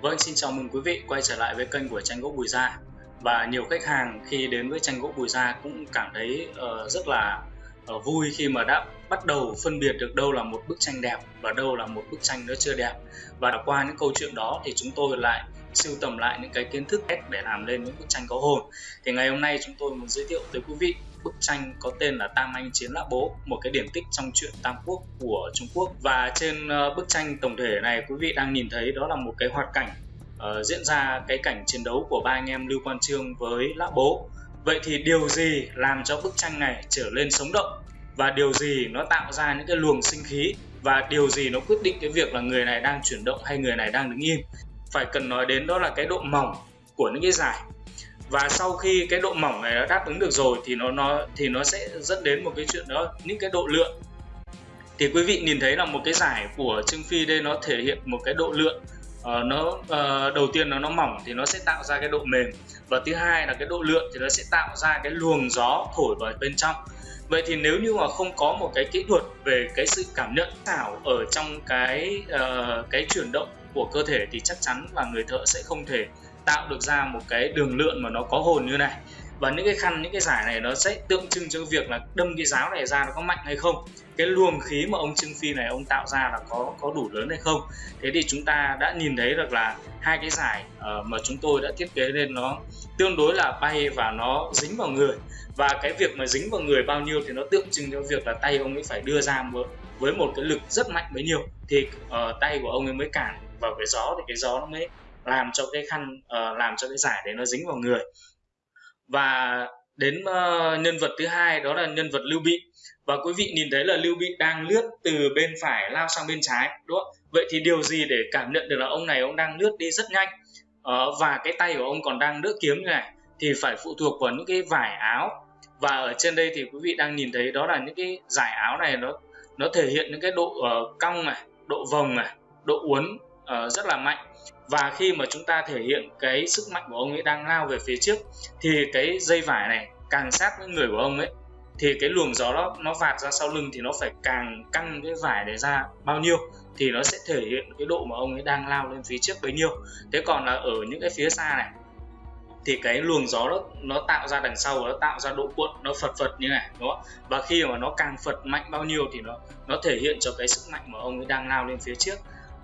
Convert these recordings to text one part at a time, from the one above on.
Vâng, xin chào mừng quý vị quay trở lại với kênh của tranh gỗ Bùi Gia. Và nhiều khách hàng khi đến với tranh gỗ Bùi Gia cũng cảm thấy uh, rất là uh, vui khi mà đã bắt đầu phân biệt được đâu là một bức tranh đẹp và đâu là một bức tranh nó chưa đẹp. Và qua những câu chuyện đó thì chúng tôi lại sưu tầm lại những cái kiến thức để làm lên những bức tranh có hồn. Thì ngày hôm nay chúng tôi muốn giới thiệu tới quý vị bức tranh có tên là Tam Anh Chiến Lã Bố, một cái điển tích trong truyện Tam Quốc của Trung Quốc. Và trên ờ, bức tranh tổng thể này quý vị đang nhìn thấy đó là một cái hoạt cảnh uh, diễn ra cái cảnh chiến đấu của ba anh em Lưu Quan Trương với Lã Bố. Vậy thì điều gì làm cho bức tranh này trở lên sống động và điều gì nó tạo ra những cái luồng sinh khí và điều gì nó quyết định cái việc là người này đang chuyển động hay người này đang đứng im phải cần nói đến đó là cái độ mỏng của những cái giải và sau khi cái độ mỏng này nó đáp ứng được rồi thì nó nó thì nó sẽ dẫn đến một cái chuyện đó những cái độ lượn thì quý vị nhìn thấy là một cái giải của Trương Phi đây nó thể hiện một cái độ lượn uh, ờ, nó uh, đầu tiên nó nó mỏng thì nó sẽ tạo ra cái độ mềm. Và thứ hai là cái độ lượn thì nó sẽ tạo ra cái luồng gió thổi vào bên trong. Vậy thì nếu như mà không có một cái kỹ thuật về cái sự cảm nhận thảo ở trong cái uh, cái chuyển động của cơ thể thì chắc chắn là người thợ sẽ không thể tạo được ra một cái đường lượn mà nó có hồn như này. Và những cái khăn những cái giải này nó sẽ tượng trưng cho việc là đâm cái giáo này ra nó có mạnh hay không cái luồng khí mà ông Trương Phi này ông tạo ra là có có đủ lớn hay không. Thế thì chúng ta đã nhìn thấy được là hai cái giải uh, mà chúng tôi đã thiết kế lên nó tương đối là bay và nó dính vào người. Và cái việc mà dính vào người bao nhiêu thì nó tượng trưng cho việc là tay ông ấy phải đưa ra một, với một cái lực rất mạnh bấy nhiêu. Thì uh, tay của ông ấy mới cản vào cái gió thì cái gió nó mới làm cho cái khăn uh, làm cho cái giải đấy nó dính vào người. Và đến uh, nhân vật thứ hai đó là nhân vật lưu bị. Và quý vị nhìn thấy là lưu bị đang lướt từ bên phải lao sang bên trái đúng không? Vậy thì điều gì để cảm nhận được là ông này ông đang lướt đi rất nhanh? Uh, và cái tay của ông còn đang đỡ kiếm như này thì phải phụ thuộc vào những cái vải áo. Và ở trên đây thì quý vị đang nhìn thấy đó là những cái giải áo này nó nó thể hiện những cái độ uh, cong này độ vòng này độ uốn uh, rất là mạnh. Và khi mà chúng ta thể hiện cái sức mạnh của ông ấy đang lao về phía trước thì cái dây vải này càng sát với người của ông ấy thì cái luồng gió đó nó vạt ra sau lưng thì nó phải càng căng cái vải này ra bao nhiêu thì nó sẽ thể hiện cái độ mà ông ấy đang lao lên phía trước bấy nhiêu. Thế còn là ở những cái phía xa này thì cái luồng gió đó nó tạo ra đằng sau nó tạo ra độ cuộn nó phật phật như này đúng không? Và khi mà nó càng phật mạnh bao nhiêu thì nó nó thể hiện cho cái sức mạnh mà ông ấy đang lao lên phía trước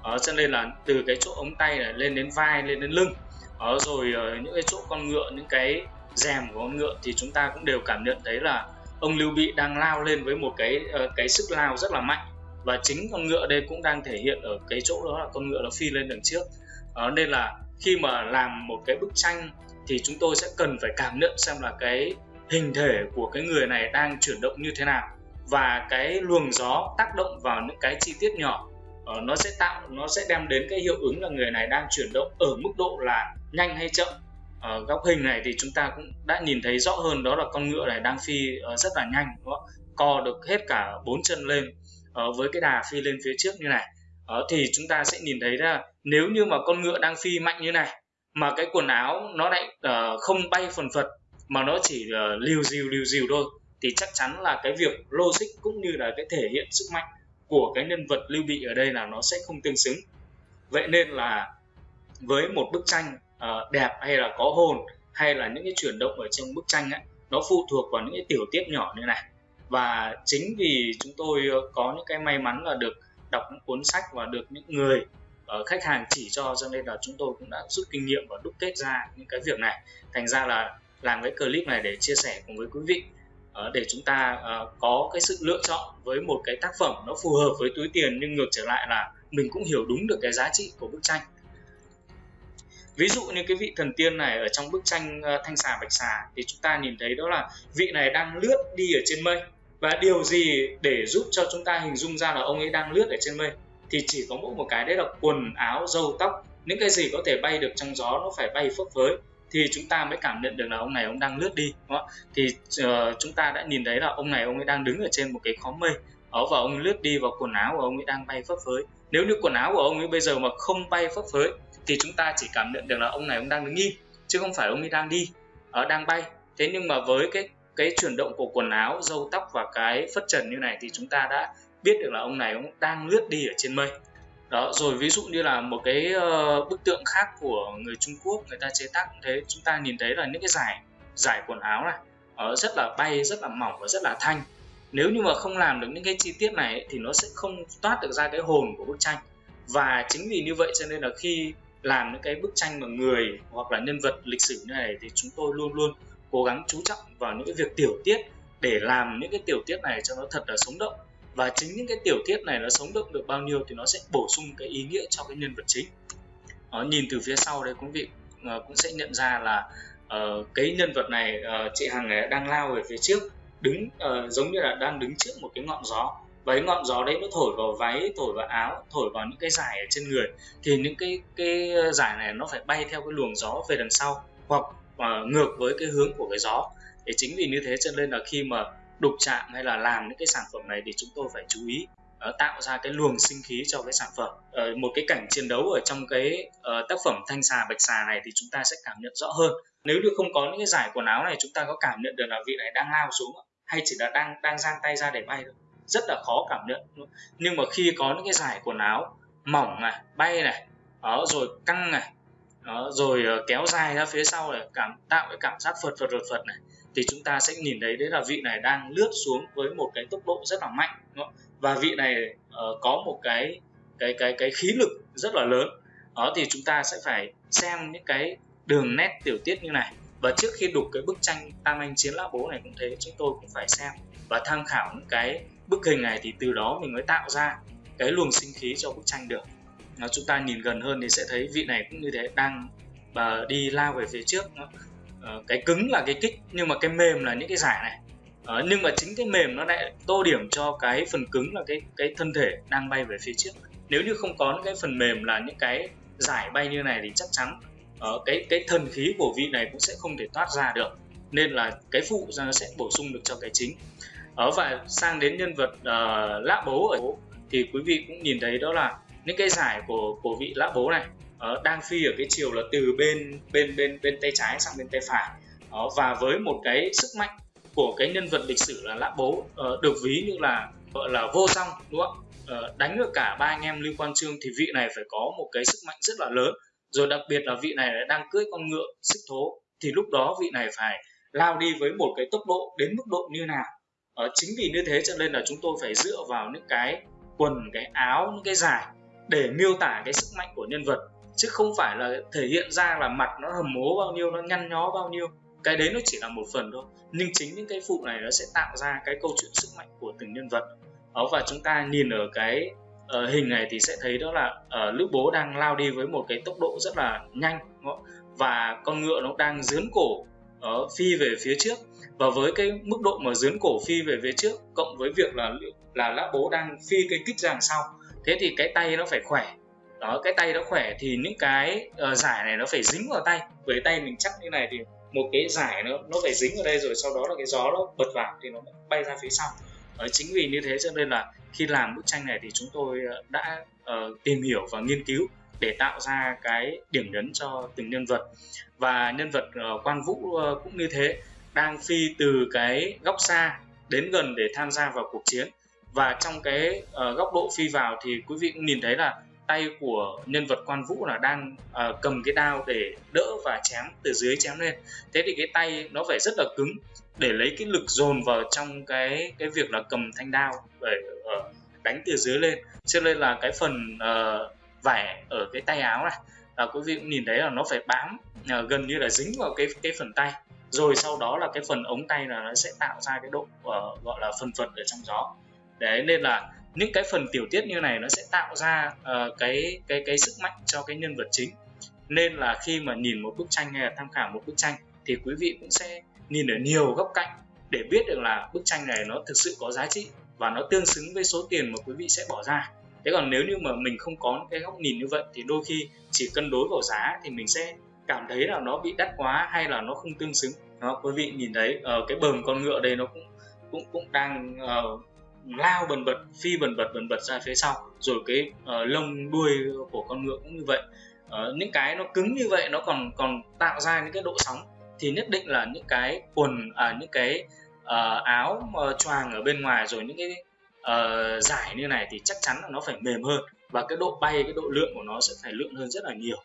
đó, cho nên là từ cái chỗ ống tay này lên đến vai lên đến lưng. Đó, rồi ờ, những cái chỗ con ngựa những cái rèm của con ngựa thì chúng ta cũng đều cảm nhận thấy là ông Lưu Bị đang lao lên với một cái ờ, cái sức lao rất là mạnh. Và chính con ngựa đây cũng đang thể hiện ở cái chỗ đó là con ngựa nó phi lên đằng trước. Đó, nên là khi mà làm một cái bức tranh thì chúng tôi sẽ cần phải cảm nhận xem là cái hình thể của cái người này đang chuyển động như thế nào. Và cái luồng gió tác động vào những cái chi tiết nhỏ uh, nó sẽ tạo nó sẽ đem đến cái hiệu ứng là người này đang chuyển động ở mức độ là nhanh hay chậm ở góc hình này thì chúng ta cũng đã nhìn thấy rõ hơn đó là con ngựa này đang phi ờ, rất là nhanh đúng không? co được hết cả bốn chân lên với cái đà phi lên phía trước như này thì chúng ta sẽ nhìn thấy ra nếu như mà con ngựa đang phi mạnh như này mà cái quần áo nó lại không bay phần phật mà nó chỉ uh, liều dìu liều dìu thôi thì chắc chắn là cái việc logic cũng như là cái thể hiện sức mạnh của cái nhân vật lưu bị ở đây là nó sẽ không tương xứng. Vậy nên là với một bức tranh uh, đẹp hay là có hồn hay là những cái chuyển động ở trong bức tranh ấy, nó phụ thuộc vào những cái tiểu tiết nhỏ như này. Và chính vì chúng tôi ờ, có những cái may mắn là được đọc những cuốn sách và được những người uh, khách hàng chỉ cho cho nên là chúng tôi cũng đã rút kinh nghiệm và đúc kết ra những cái việc này. Thành ra là làm cái clip này để chia sẻ cùng với quý vị. Ờ, để chúng ta ờ, có cái sự lựa chọn với một cái tác phẩm nó phù hợp với túi tiền nhưng ngược trở lại là mình cũng hiểu đúng được cái giá trị của bức tranh. Ví dụ như cái vị thần tiên này ở trong bức tranh ờ, thanh xà bạch xà thì chúng ta nhìn thấy đó là vị này đang lướt đi ở trên mây. Và điều gì để giúp cho chúng ta hình dung ra là ông ấy đang lướt ở trên mây? Thì chỉ có mỗi một cái, đấy là quần áo, râu tóc, những cái gì có thể bay được trong gió nó phải bay phấp phới thì chúng ta mới cảm nhận được là ông này ông đang lướt đi đúng không? thì uh, chúng ta đã nhìn thấy là ông này ông ấy đang đứng ở trên một cái khóm mây. Ở và ông lướt đi vào quần áo của ông ấy đang bay phấp phới. Nếu như quần áo của ông ấy bây giờ mà không bay phấp phới thì chúng ta chỉ cảm nhận được là ông này ông đang đứng im chứ không phải ông ấy đang đi ở đang bay. Thế nhưng mà với cái cái chuyển động của quần áo râu tóc và cái phất trần như này thì chúng ta đã biết được là ông này ông đang lướt đi ở trên mây đó rồi ví dụ như là một cái uh, bức tượng khác của người Trung Quốc người ta chế tác cũng thế. Chúng ta nhìn thấy là những cái giải giải quần áo này uh, rất là bay rất là mỏng và rất là thanh. Nếu như mà không làm được những cái chi tiết này thì nó sẽ không toát được ra cái hồn của bức tranh. Và chính vì như vậy cho nên là khi làm những cái bức tranh mà người hoặc là nhân vật lịch sử như này thì chúng tôi luôn luôn cố gắng chú trọng vào những cái việc tiểu tiết để làm những cái tiểu tiết này cho nó thật là sống động và chính những cái tiểu tiết này nó sống động được bao nhiêu thì nó sẽ bổ sung cái ý nghĩa cho cái nhân vật chính. Đó, nhìn từ phía sau đây quý vị uh, cũng sẽ nhận ra là uh, cái nhân vật này uh, chị Hằng này đang lao về phía trước đứng uh, giống như là đang đứng trước một cái ngọn gió. Và cái ngọn gió đấy nó thổi vào váy thổi vào áo thổi vào những cái giải ở trên người. Thì những cái cái giải này nó phải bay theo cái luồng gió về đằng sau hoặc uh, ngược với cái hướng của cái gió. Để chính vì như thế cho nên là khi mà đục chạm hay là làm những cái sản phẩm này thì chúng tôi phải chú ý uh, tạo ra cái luồng sinh khí cho cái sản phẩm. Uh, một cái cảnh chiến đấu ở trong cái uh, tác phẩm thanh xà bạch xà này thì chúng ta sẽ cảm nhận rõ hơn. Nếu như không có những cái giải quần áo này chúng ta có cảm nhận được là vị này đang lao xuống hay chỉ là đang đang giang tay ra để bay thôi. Rất là khó cảm nhận nhưng mà khi có những cái giải quần áo mỏng này bay này đó rồi căng này đó, rồi kéo dài ra phía sau này cảm tạo cái cảm giác phật phật phật phật này thì chúng ta sẽ nhìn thấy đấy là vị này đang lướt xuống với một cái tốc độ rất là mạnh và vị này uh, có một cái cái cái cái khí lực rất là lớn. Đó thì chúng ta sẽ phải xem những cái đường nét tiểu tiết như này. Và trước khi đục cái bức tranh tam anh chiến lão bố này cũng thế chúng tôi cũng phải xem và tham khảo những cái bức hình này thì từ đó mình mới tạo ra cái luồng sinh khí cho bức tranh được. Nó chúng ta nhìn gần hơn thì sẽ thấy vị này cũng như thế đang và đi lao về phía trước uh, cái cứng là cái kích nhưng mà cái mềm là những cái giải này. Uh, nhưng mà chính cái mềm nó lại tô điểm cho cái phần cứng là cái cái thân thể đang bay về phía trước. Nếu như không có những cái phần mềm là những cái giải bay như này thì chắc chắn uh, cái cái thần khí của vị này cũng sẽ không thể thoát ra được. Nên là cái phụ ra nó sẽ bổ sung được cho cái chính. Ở và sang đến nhân vật uh, lã bố ở thì quý vị cũng nhìn thấy đó là những cái giải của của vị lã bố này uh, đang phi ở cái chiều là từ bên bên bên bên tay trái sang bên tay phải. Đó, và với một cái sức mạnh của cái nhân vật lịch sử là lã bố uh, được ví như là gọi là vô song đúng không? Uh, đánh được cả ba anh em lưu quan trương thì vị này phải có một cái sức mạnh rất là lớn. Rồi đặc biệt là vị này đang cưỡi con ngựa xích thố thì lúc đó vị này phải lao đi với một cái tốc độ đến mức độ như nào? Ờ, chính vì như thế cho nên là chúng tôi phải dựa vào những cái quần cái áo những cái dài để miêu tả cái sức mạnh của nhân vật chứ không phải là thể hiện ra là mặt nó hầm mố bao nhiêu nó nhăn nhó bao nhiêu. Cái đấy nó chỉ là một phần thôi. Nhưng chính những cái phụ này nó sẽ tạo ra cái câu chuyện sức mạnh của từng nhân vật. Đó và chúng ta nhìn ở cái uh, hình này thì sẽ thấy đó là ờ, uh, lữ bố đang lao đi với một cái tốc độ rất là nhanh và con ngựa nó đang dướn cổ uh, phi về phía trước. Và với cái mức độ mà dướn cổ phi về phía trước cộng với việc là là lã bố đang phi cái kích ra đằng sau thế thì cái tay nó phải khỏe đó cái tay nó khỏe thì những cái uh, giải này nó phải dính vào tay. Với tay mình chắc như này thì một cái giải nó nó phải dính vào đây rồi sau đó là cái gió nó bật vào thì nó bay ra phía sau. Đó, chính vì như thế cho nên là khi làm bức tranh này thì chúng tôi ờ, đã uh, tìm hiểu và nghiên cứu để tạo ra cái điểm nhấn cho từng nhân vật. Và nhân vật uh, quang vũ uh, cũng như thế đang phi từ cái góc xa đến gần để tham gia vào cuộc chiến. Và trong cái uh, góc độ phi vào thì quý vị cũng nhìn thấy là tay của nhân vật quan vũ là đang uh, cầm cái đao để đỡ và chém từ dưới chém lên. Thế thì cái tay nó phải rất là cứng để lấy cái lực dồn vào trong cái cái việc là cầm thanh đao để uh, đánh từ dưới lên. Cho nên là cái phần uh, vải ở cái tay áo này là quý vị cũng nhìn thấy là nó phải bám uh, gần như là dính vào cái cái phần tay. Rồi sau đó là cái phần ống tay là nó sẽ tạo ra cái độ uh, gọi là phần phật ở trong gió. Đấy nên là những cái phần tiểu tiết như này nó sẽ tạo ra uh, cái cái cái sức mạnh cho cái nhân vật chính. Nên là khi mà nhìn một bức tranh hay là tham khảo một bức tranh thì quý vị cũng sẽ nhìn ở nhiều góc cạnh để biết được là bức tranh này nó thực sự có giá trị và nó tương xứng với số tiền mà quý vị sẽ bỏ ra. Thế còn nếu như mà mình không có cái góc nhìn như vậy thì đôi khi chỉ cân đối vào giá thì mình sẽ cảm thấy là nó bị đắt quá hay là nó không tương xứng. Đó quý vị nhìn thấy uh, cái bờm con ngựa đây nó cũng cũng cũng đang uh, lao bần bật phi bần bật bần bật ra phía sau. Rồi cái uh, lông đuôi của con ngựa cũng như vậy. Uh, những cái nó cứng như vậy nó còn còn tạo ra những cái độ sóng. Thì nhất định là những cái quần à, những cái uh, áo uh, choàng ở bên ngoài rồi những cái uh, giải như này thì chắc chắn là nó phải mềm hơn. Và cái độ bay cái độ lượng của nó sẽ phải lượng hơn rất là nhiều.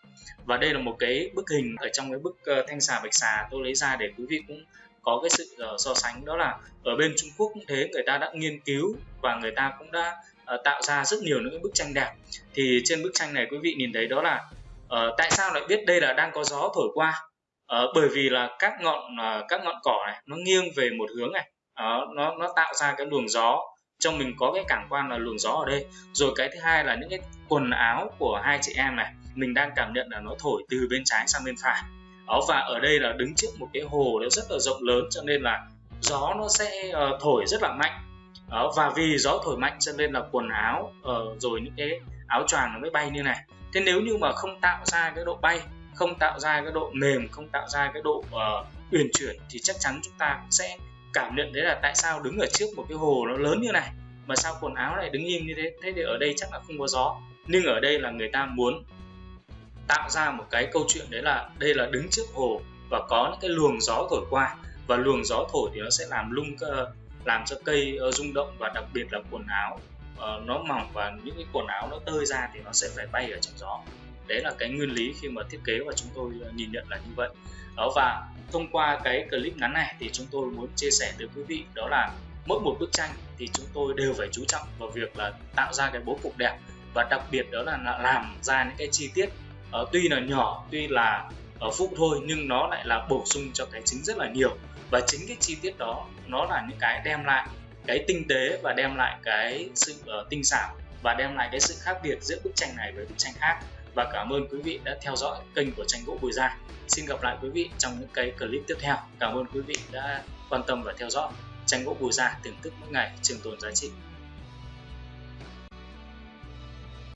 Và đây là một cái bức hình ở trong cái bức uh, thanh xà bạch xà tôi lấy ra để quý vị cũng có cái sự uh, so sánh đó là ở bên Trung Quốc cũng thế người ta đã nghiên cứu và người ta cũng đã uh, tạo ra rất nhiều những bức tranh đẹp. Thì trên bức tranh này quý vị nhìn thấy đó là uh, tại sao lại biết đây là đang có gió thổi qua? Uh, bởi vì là các ngọn uh, các ngọn cỏ này nó nghiêng về một hướng này. Uh, nó nó tạo ra cái luồng gió trong mình có cái cảm quan là luồng gió ở đây. Rồi cái thứ hai là những cái quần áo của hai chị em này mình đang cảm nhận là nó thổi từ bên trái sang bên phải đó và ở đây là đứng trước một cái hồ nó rất là rộng lớn cho nên là gió nó sẽ uh, thổi rất là mạnh. Đó và vì gió thổi mạnh cho nên là quần áo uh, rồi những cái áo choàng nó mới bay như này. Thế nếu như mà không tạo ra cái độ bay không tạo ra cái độ mềm không tạo ra cái độ uh, uyển chuyển thì chắc chắn chúng ta cũng sẽ cảm nhận đấy là tại sao đứng ở trước một cái hồ nó lớn như này mà sao quần áo lại đứng im như thế? Thế thì ở đây chắc là không có gió. Nhưng ở đây là người ta muốn tạo ra một cái câu chuyện đấy là đây là đứng trước hồ và có những cái luồng gió thổi qua. Và luồng gió thổi thì nó sẽ làm lung làm cho cây ờ, rung động và đặc biệt là quần áo ờ, nó mỏng và những cái quần áo nó tơi ra thì nó sẽ phải bay ở trong gió. Đấy là cái nguyên lý khi mà thiết kế và chúng tôi ờ, nhìn nhận là như vậy. Đó, và thông qua cái clip ngắn này thì chúng tôi muốn chia sẻ tới quý vị, đó là mỗi một bức tranh thì chúng tôi đều phải chú trọng vào việc là tạo ra cái bố cục đẹp và đặc biệt đó là làm ra những cái chi tiết uh, tuy là nhỏ tuy là ở phụ thôi nhưng nó lại là bổ sung cho cái chính rất là nhiều và chính cái chi tiết đó nó là những cái đem lại cái tinh tế và đem lại cái sự uh, tinh xảo và đem lại cái sự khác biệt giữa bức tranh này với bức tranh khác và cảm ơn quý vị đã theo dõi kênh của tranh gỗ Bùi Gia. Xin gặp lại quý vị trong những cái clip tiếp theo. Cảm ơn quý vị đã quan tâm và theo dõi tranh gỗ Bùi Gia thưởng thức mỗi ngày trường tồn giá trị.